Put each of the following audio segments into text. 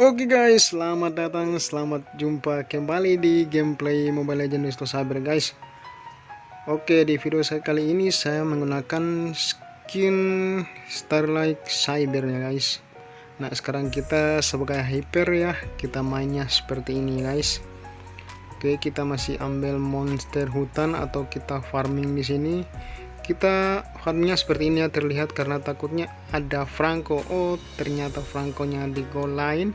Oke guys, selamat datang, selamat jumpa kembali di gameplay Mobile Legends Wisto Saber guys. Oke, di video saya kali ini saya menggunakan skin Starlight Cyber ya guys. Nah, sekarang kita sebagai hyper ya, kita mainnya seperti ini guys. Oke, kita masih ambil monster hutan atau kita farming di sini kita farmnya seperti ini ya terlihat karena takutnya ada Franco. Oh ternyata Franco-nya di goal line.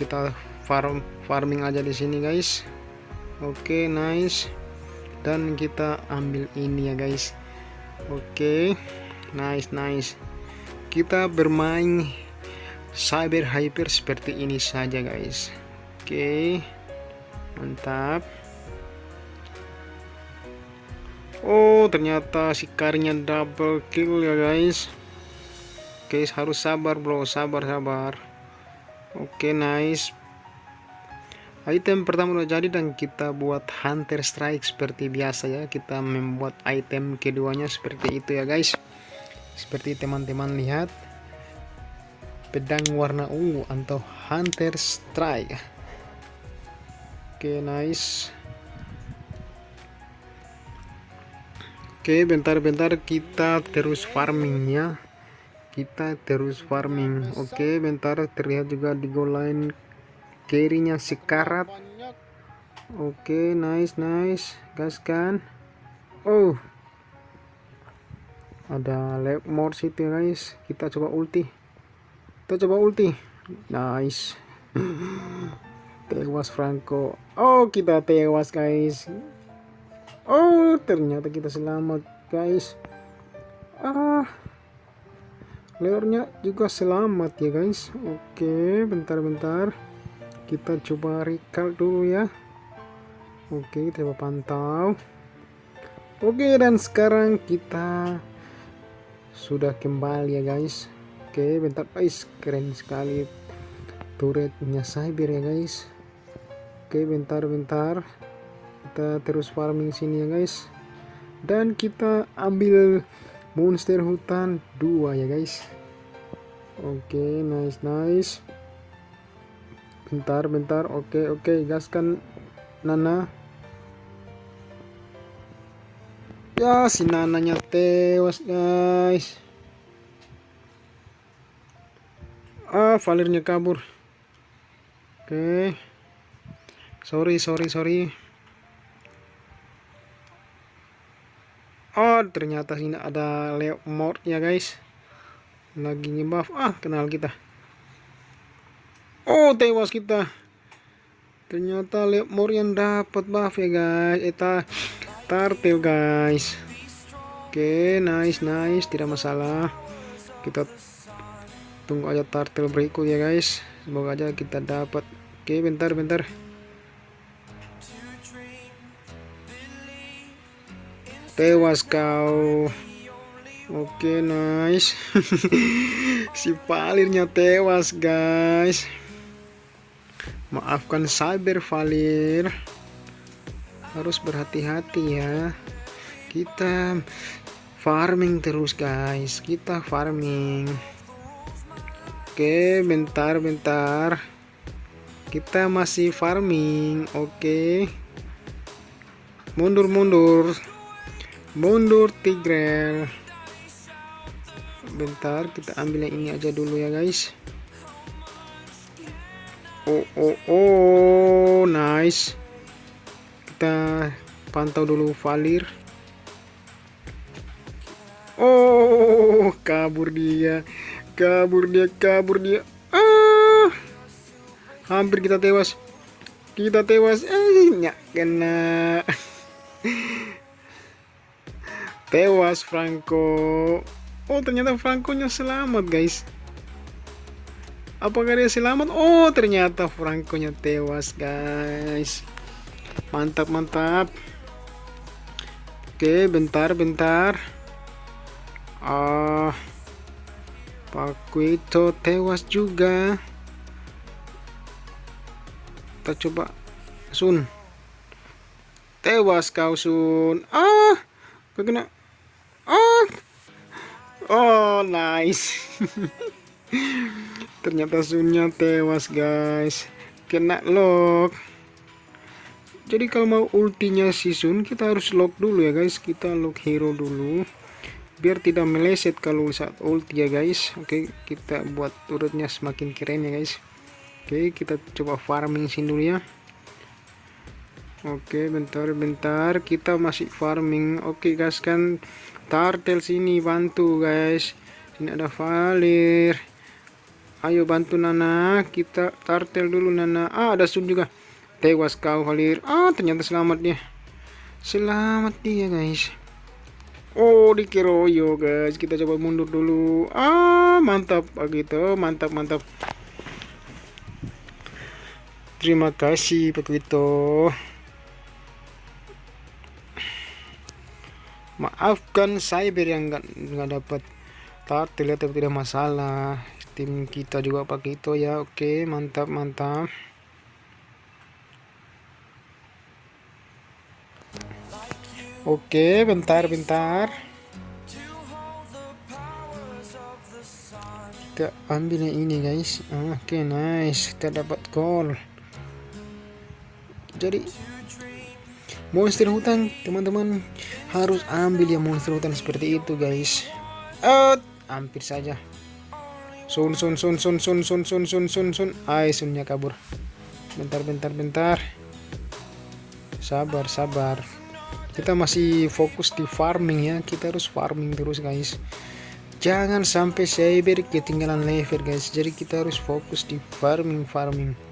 Kita farm farming aja di sini guys. Oke okay, nice. Dan kita ambil ini ya guys. Oke okay, nice nice. Kita bermain cyber hyper seperti ini saja guys. Oke okay, mantap Oh ternyata si karinya double kill ya guys. Guys harus sabar bro. Sabar sabar. Oke nice. Item pertama udah jadi dan kita buat hunter strike seperti biasa ya. Kita membuat item keduanya seperti itu ya guys. Seperti teman-teman lihat Pedang warna ungu atau hunter strike. Oke nice Oke bentar-bentar kita terus farmingnya. Kita terus farming. Oke bentar terlihat juga di goal line kirinya sekarat oke nice nice. Gaskan oh. Ada lap morse itu guys. Kita coba ulti. Kita coba ulti. Nice. Tewas Franco. Oh kita tewas guys Oh ternyata kita selamat guys. Ah Leornya juga selamat ya guys. Oke bentar-bentar Kita coba recall dulu ya. Oke kita coba pantau. Oke dan sekarang kita Sudah kembali ya guys. Oke bentar guys. Keren sekali Turretnya cyber ya guys. Oke bentar-bentar kita terus farming sini ya guys. Dan kita ambil monster hutan dua ya guys. Oke okay, nice nice. Bentar bentar. Oke okay, oke. Okay, gaskan Nana. Ya si Nananya tewas guys. Ah valirnya kabur. Oke. Okay. sorry sorry sorry oh ternyata sini ada Leo Mort ya guys. Lagi ngebuff. Ah kenal kita. Oh tewas kita. Ternyata Leo Mort yang dapat buff ya guys. Eta tartel guys. Oke okay, nice nice. Tidak masalah. Kita tunggu aja tartel berikut ya guys. Semoga aja kita dapat oke okay, bentar bentar tewas kau. Oke okay, nice. Si palirnya tewas guys. Maafkan cyber valir. Harus berhati-hati ya. Kita farming terus guys. Kita farming. Oke okay, bentar bentar. Kita masih farming oke. Okay. mundur mundur mundur tigrel. Bentar kita ambil yang ini aja dulu ya guys. Oh oh oh nice. Kita pantau dulu valir. Oh kabur dia. Kabur dia kabur dia. Ah. Hampir kita tewas. Kita tewas. Eh nyak kena tewas Franco. Oh ternyata Franco nya selamat guys. Apakah dia selamat? Oh ternyata Franco nya tewas guys. Mantap mantap. Oke bentar bentar. Ah Pak tewas juga. Kita coba Sun. Tewas kau Sun. Ah kena Oh, nice. ternyata Sunnya tewas guys. Kena lock. Jadi kalau mau ultinya si Sun kita harus lock dulu ya guys. Kita lock hero dulu. Biar tidak meleset kalau saat ulti ya guys. Oke kita buat turutnya semakin keren ya guys. Oke kita coba farming sini dulu ya. Oke bentar bentar. Kita masih farming. Oke guys kan tartel sini bantu guys. Sini ada valir. Ayo bantu Nana. Kita tartel dulu Nana. Ah ada Sun juga. Tewas kau Valir. Ah ternyata selamat dia. Selamat dia guys. Oh dikeroyo guys. Kita coba mundur dulu. Ah mantap. Begitu mantap mantap. Terima kasih begitu maafkan cyber yang nggak nggak dapat tartel tapi tidak masalah. Tim kita juga pakai itu ya oke mantap mantap. Oke bentar bentar. Kita ambil yang ini guys. Oke nice. Kita dapat gol. Jadi monster hutan teman-teman. Harus ambil yang monster hutan seperti itu guys. Uh, hampir saja. Sun sun sun sun sun sun sun sun sun sun. Ay sunnya kabur. Bentar bentar bentar. Sabar sabar. Kita masih fokus di farming ya. Kita harus farming terus guys. Jangan sampai cyber ketinggalan level guys. Jadi kita harus fokus di farming farming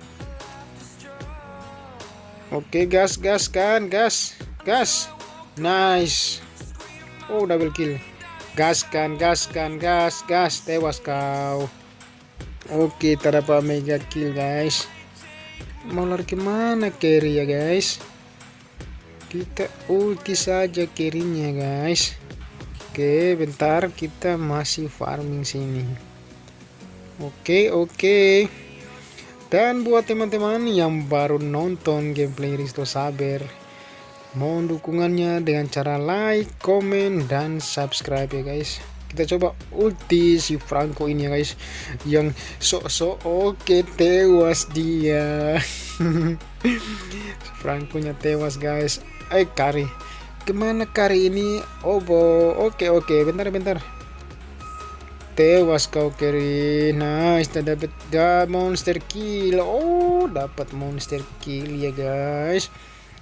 Oke gas gas kan gas gas. Nice. Oh double kill. Gas kan gas kan gas gas. Tewas kau. Oke tak dapat mega kill guys. Mau lari ke mana carry ya guys? Kita ulti saja carrynya guys. Oke bentar. Kita masih farming sini. Oke oke dan buat teman-teman yang baru nonton gameplay Risto Saber, mohon dukungannya dengan cara like, komen, dan subscribe ya guys. Kita coba ulti si Franco ini ya guys, yang sok-sok oke tewas dia. Franco nya tewas guys. Eh Kari, ke mana Kari ini? Obo, oke oke, bentar bentar tewas kau kiri nice kita dapat monster kill. Oh dapat monster kill ya guys.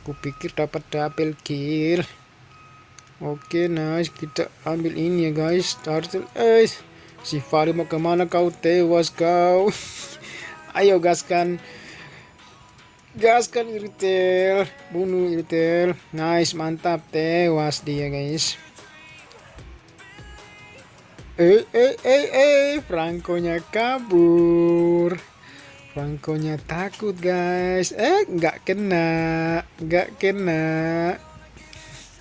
Kupikir dapat double kill. Oke okay, nice. Kita ambil ini ya guys. Turtle eh si Fari mau ke mana kau? Tewas kau. Ayo gaskan. Gaskan iritel. Bunuh iritel. Nice mantap. Tewas dia guys Eh, eh, eh, eh, Frankonya kabur. Frankonya takut, guys. Eh, nggak kena, nggak kena.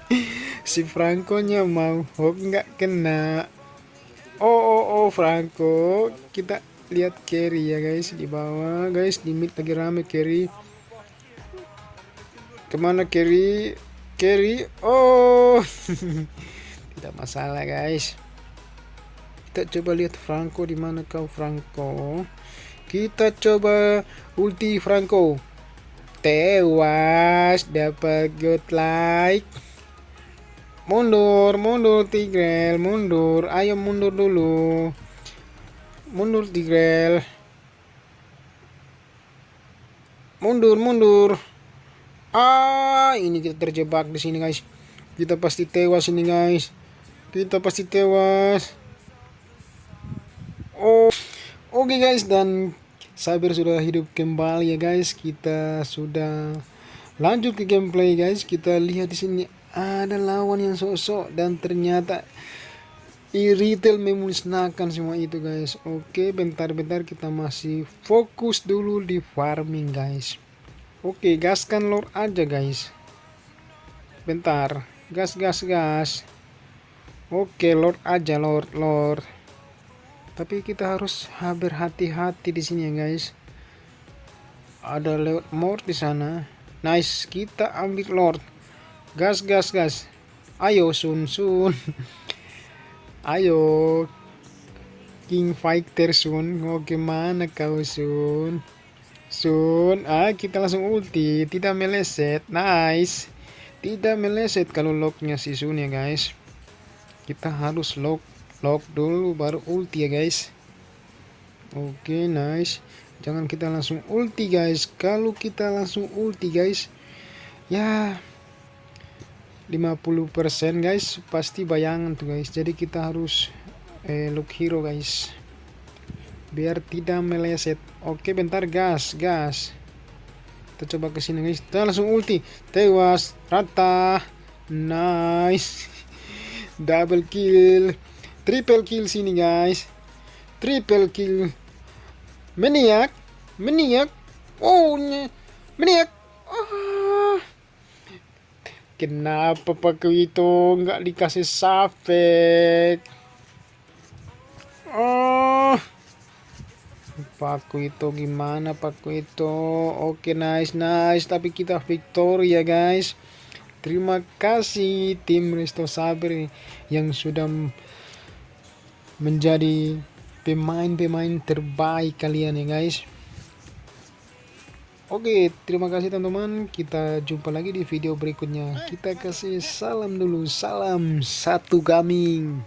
si Frankonya mau hook nggak kena. Oh, oh, oh, Franco. Kita lihat carry ya, guys, di bawah, guys. Di mid lagi rame carry. Ke mana carry? Carry. Oh, tidak masalah, guys kita coba lihat Franco di mana kau Franco. Kita coba ulti Franco. Tewas dapat good like mundur mundur Tigrel mundur. Ayo mundur dulu. Mundur Tigrel. Mundur mundur. Ah ini kita terjebak di sini guys. Kita pasti tewas ini guys. Kita pasti tewas oh. Oke okay guys dan Cyber sudah hidup kembali ya guys. Kita sudah lanjut ke gameplay guys. Kita lihat di sini ada lawan yang sosok dan ternyata e-retail memusnahkan semua itu guys. Oke bentar-bentar kita masih fokus dulu di farming guys. Oke gaskan lord aja guys. Bentar. Gas gas gas. Oke lord aja lord lord tapi kita harus berhati-hati di sini ya guys. Ada lewat mort di sana. Nice kita ambil lord. Gas gas gas. Ayo sun sun. Ayo. King Fighter Sun. Oh gimana kau Sun? Sun ah kita langsung ulti. Tidak meleset. Nice. Tidak meleset kalau locknya si Sun ya guys. Kita harus lock lock dulu baru ulti ya guys. Oke okay, nice. Jangan kita langsung ulti guys. Kalau kita langsung ulti guys ya 50% guys pasti bayangan tuh guys. Jadi kita harus eh, look hero guys. Biar tidak meleset. Oke bentar gas gas. Kita coba ke sini guys. Kita langsung ulti. Tewas rata. Nice. Double kill triple kill sini guys. Triple kill. Meniak meniak oh meniak oh. Kenapa paku itu? Nggak dikasih safek? Oh, paku itu gimana? Paku itu? Oke nice nice, tapi kita victory ya guys. Terima kasih tim Resto Saber yang sudah menjadi pemain-pemain terbaik kalian ya guys. Oke, terima kasih teman-teman. Kita jumpa lagi di video berikutnya. Kita kasih salam dulu. Salam satu gaming.